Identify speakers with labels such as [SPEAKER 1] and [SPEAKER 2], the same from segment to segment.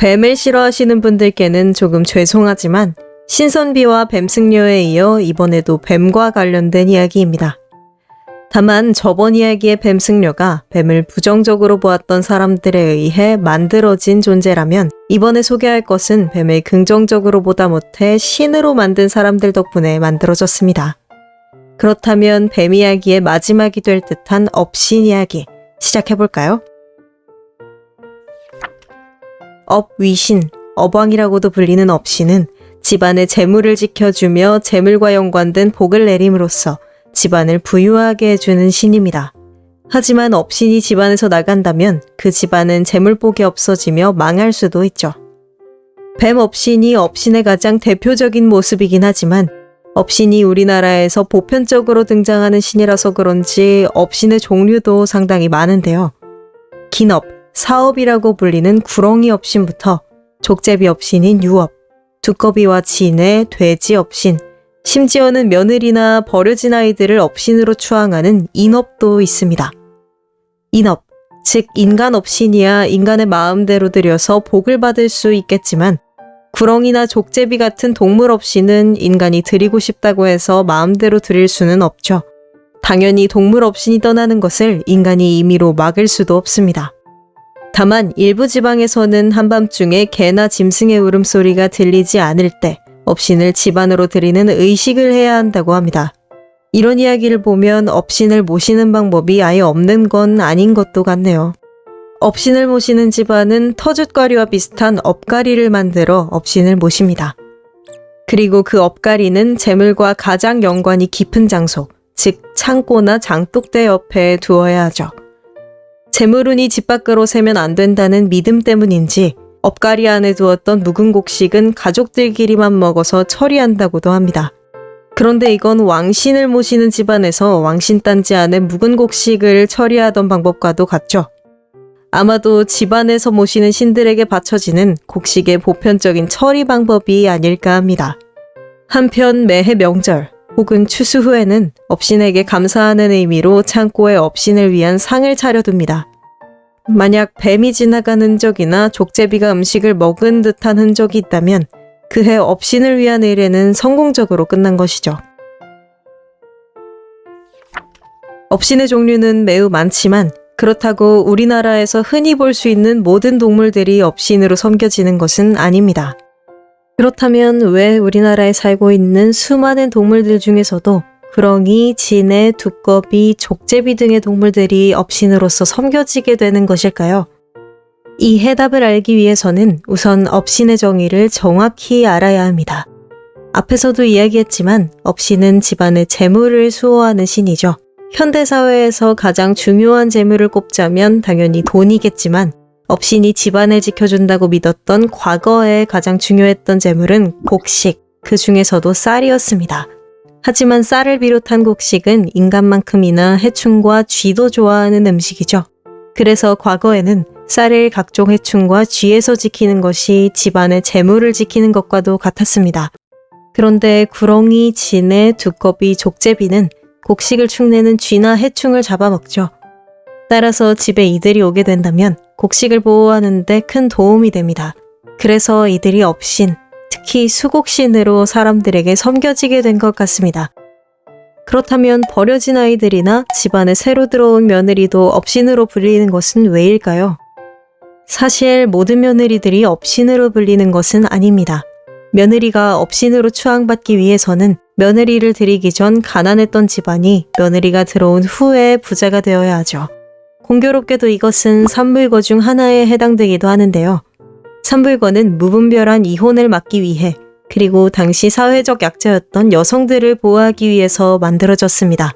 [SPEAKER 1] 뱀을 싫어하시는 분들께는 조금 죄송하지만 신선비와 뱀승려에 이어 이번에도 뱀과 관련된 이야기입니다. 다만 저번 이야기의 뱀승려가 뱀을 부정적으로 보았던 사람들에 의해 만들어진 존재라면 이번에 소개할 것은 뱀을 긍정적으로 보다 못해 신으로 만든 사람들 덕분에 만들어졌습니다. 그렇다면 뱀 이야기의 마지막이 될 듯한 업신 이야기 시작해볼까요? 업위신, 어방이라고도 불리는 업신은 집안의 재물을 지켜주며 재물과 연관된 복을 내림으로써 집안을 부유하게 해주는 신입니다. 하지만 업신이 집안에서 나간다면 그 집안은 재물복이 없어지며 망할 수도 있죠. 뱀 업신이 업신의 가장 대표적인 모습이긴 하지만 업신이 우리나라에서 보편적으로 등장하는 신이라서 그런지 업신의 종류도 상당히 많은데요. 긴 업, 사업이라고 불리는 구렁이 업신부터 족제비 업신인 유업, 두꺼비와 지네 돼지 업신, 심지어는 며느리나 버려진 아이들을 업신으로 추앙하는 인업도 있습니다. 인업, 즉 인간 업신이야 인간의 마음대로 들여서 복을 받을 수 있겠지만 구렁이나 족제비 같은 동물 업신은 인간이 들이고 싶다고 해서 마음대로 들일 수는 없죠. 당연히 동물 업신이 떠나는 것을 인간이 임의로 막을 수도 없습니다. 다만 일부 지방에서는 한밤중에 개나 짐승의 울음소리가 들리지 않을 때 업신을 집안으로 드리는 의식을 해야 한다고 합니다. 이런 이야기를 보면 업신을 모시는 방법이 아예 없는 건 아닌 것도 같네요. 업신을 모시는 집안은 터줏가리와 비슷한 업가리를 만들어 업신을 모십니다. 그리고 그 업가리는 재물과 가장 연관이 깊은 장소, 즉 창고나 장독대 옆에 두어야 하죠. 재물운이 집 밖으로 새면 안 된다는 믿음 때문인지 업가리 안에 두었던 묵은 곡식은 가족들끼리만 먹어서 처리한다고도 합니다. 그런데 이건 왕신을 모시는 집안에서 왕신 단지 안에 묵은 곡식을 처리하던 방법과도 같죠. 아마도 집안에서 모시는 신들에게 바쳐지는 곡식의 보편적인 처리 방법이 아닐까 합니다. 한편 매해 명절 혹은 추수 후에는 업신에게 감사하는 의미로 창고에 업신을 위한 상을 차려둡니다. 만약 뱀이 지나간 흔적이나 족제비가 음식을 먹은 듯한 흔적이 있다면 그해 업신을 위한 의뢰는 성공적으로 끝난 것이죠. 업신의 종류는 매우 많지만 그렇다고 우리나라에서 흔히 볼 수 있는 모든 동물들이 업신으로 섬겨지는 것은 아닙니다. 그렇다면 왜 우리나라에 살고 있는 수많은 동물들 중에서도 구렁이, 진해, 두꺼비, 족제비 등의 동물들이 업신으로서 섬겨지게 되는 것일까요? 이 해답을 알기 위해서는 우선 업신의 정의를 정확히 알아야 합니다. 앞에서도 이야기했지만 업신은 집안의 재물을 수호하는 신이죠. 현대사회에서 가장 중요한 재물을 꼽자면 당연히 돈이겠지만 업신이 집안을 지켜준다고 믿었던 과거에 가장 중요했던 재물은 곡식, 그 중에서도 쌀이었습니다. 하지만 쌀을 비롯한 곡식은 인간만큼이나 해충과 쥐도 좋아하는 음식이죠. 그래서 과거에는 쌀을 각종 해충과 쥐에서 지키는 것이 집안의 재물을 지키는 것과도 같았습니다. 그런데 구렁이, 진해, 두꺼비, 족제비는 곡식을 축내는 쥐나 해충을 잡아먹죠. 따라서 집에 이들이 오게 된다면 곡식을 보호하는데 큰 도움이 됩니다. 그래서 이들이 업신, 특히 수곡신으로 사람들에게 섬겨지게 된 것 같습니다. 그렇다면 버려진 아이들이나 집안에 새로 들어온 며느리도 업신으로 불리는 것은 왜일까요? 사실 모든 며느리들이 업신으로 불리는 것은 아닙니다. 며느리가 업신으로 추앙받기 위해서는 며느리를 들이기 전 가난했던 집안이 며느리가 들어온 후에 부자가 되어야 하죠. 공교롭게도 이것은 산물거 중 하나에 해당되기도 하는데요. 산불거는 무분별한 이혼을 막기 위해 그리고 당시 사회적 약자였던 여성들을 보호하기 위해서 만들어졌습니다.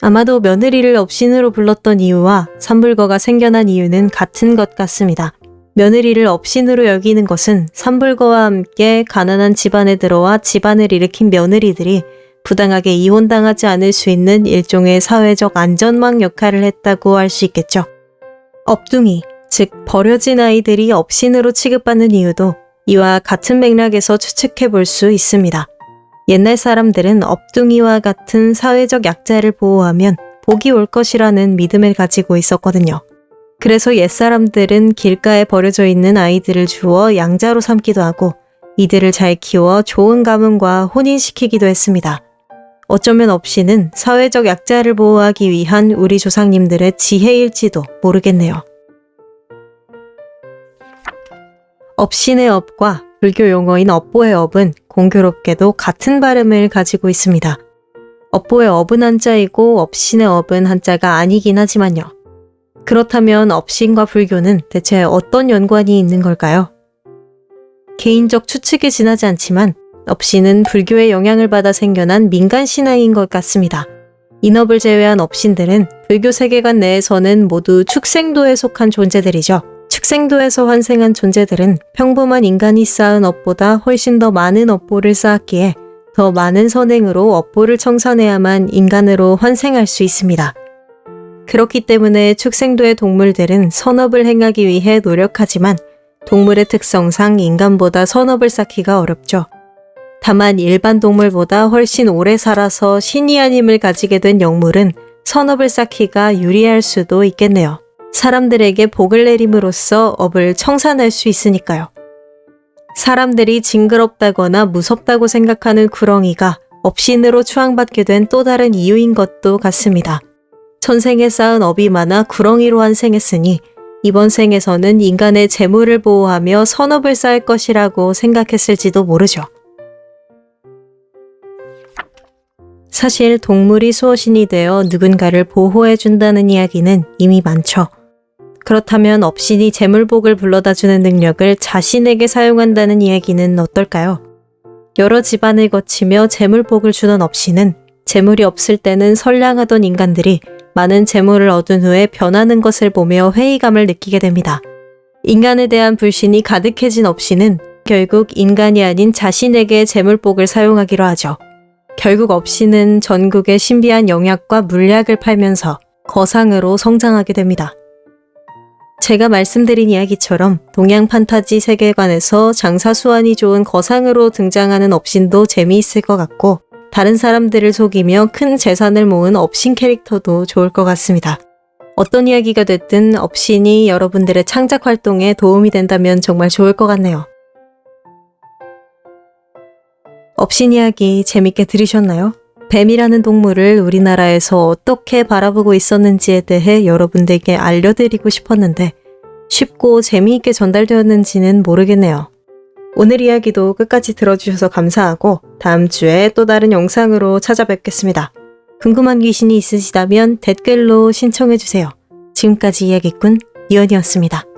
[SPEAKER 1] 아마도 며느리를 업신으로 불렀던 이유와 산불거가 생겨난 이유는 같은 것 같습니다. 며느리를 업신으로 여기는 것은 산불거와 함께 가난한 집안에 들어와 집안을 일으킨 며느리들이 부당하게 이혼당하지 않을 수 있는 일종의 사회적 안전망 역할을 했다고 할 수 있겠죠. 업둥이, 즉 버려진 아이들이 업신으로 취급받는 이유도 이와 같은 맥락에서 추측해 볼 수 있습니다. 옛날 사람들은 업둥이와 같은 사회적 약자를 보호하면 복이 올 것이라는 믿음을 가지고 있었거든요. 그래서 옛사람들은 길가에 버려져 있는 아이들을 주어 양자로 삼기도 하고 이들을 잘 키워 좋은 가문과 혼인시키기도 했습니다. 어쩌면 업신은 사회적 약자를 보호하기 위한 우리 조상님들의 지혜일지도 모르겠네요. 업신의 업과 불교 용어인 업보의 업은 공교롭게도 같은 발음을 가지고 있습니다. 업보의 업은 한자이고 업신의 업은 한자가 아니긴 하지만요. 그렇다면 업신과 불교는 대체 어떤 연관이 있는 걸까요? 개인적 추측에 지나지 않지만 업신은 불교의 영향을 받아 생겨난 민간 신앙인 것 같습니다. 인업을 제외한 업신들은 불교 세계관 내에서는 모두 축생도에 속한 존재들이죠. 축생도에서 환생한 존재들은 평범한 인간이 쌓은 업보다 훨씬 더 많은 업보를 쌓았기에 더 많은 선행으로 업보를 청산해야만 인간으로 환생할 수 있습니다. 그렇기 때문에 축생도의 동물들은 선업을 행하기 위해 노력하지만 동물의 특성상 인간보다 선업을 쌓기가 어렵죠. 다만 일반 동물보다 훨씬 오래 살아서 신이 아님을 가지게 된 영물은 선업을 쌓기가 유리할 수도 있겠네요. 사람들에게 복을 내림으로써 업을 청산할 수 있으니까요. 사람들이 징그럽다거나 무섭다고 생각하는 구렁이가 업신으로 추앙받게 된 또 다른 이유인 것도 같습니다. 천생에 쌓은 업이 많아 구렁이로 환생했으니 이번 생에서는 인간의 재물을 보호하며 선업을 쌓을 것이라고 생각했을지도 모르죠. 사실 동물이 수호신이 되어 누군가를 보호해준다는 이야기는 이미 많죠. 그렇다면 업신이 재물복을 불러다주는 능력을 자신에게 사용한다는 이야기는 어떨까요? 여러 집안을 거치며 재물복을 주던 업신은 재물이 없을 때는 선량하던 인간들이 많은 재물을 얻은 후에 변하는 것을 보며 회의감을 느끼게 됩니다. 인간에 대한 불신이 가득해진 업신은 결국 인간이 아닌 자신에게 재물복을 사용하기로 하죠. 결국 업신은 전국의 신비한 영약과 물약을 팔면서 거상으로 성장하게 됩니다. 제가 말씀드린 이야기처럼 동양 판타지 세계관에서 장사 수완이 좋은 거상으로 등장하는 업신도 재미있을 것 같고 다른 사람들을 속이며 큰 재산을 모은 업신 캐릭터도 좋을 것 같습니다. 어떤 이야기가 됐든 업신이 여러분들의 창작 활동에 도움이 된다면 정말 좋을 것 같네요. 업신 이야기 재밌게 들으셨나요? 뱀이라는 동물을 우리나라에서 어떻게 바라보고 있었는지에 대해 여러분들께 알려드리고 싶었는데 쉽고 재미있게 전달되었는지는 모르겠네요. 오늘 이야기도 끝까지 들어주셔서 감사하고 다음 주에 또 다른 영상으로 찾아뵙겠습니다. 궁금한 귀신이 있으시다면 댓글로 신청해주세요. 지금까지 이야기꾼 이연이었습니다.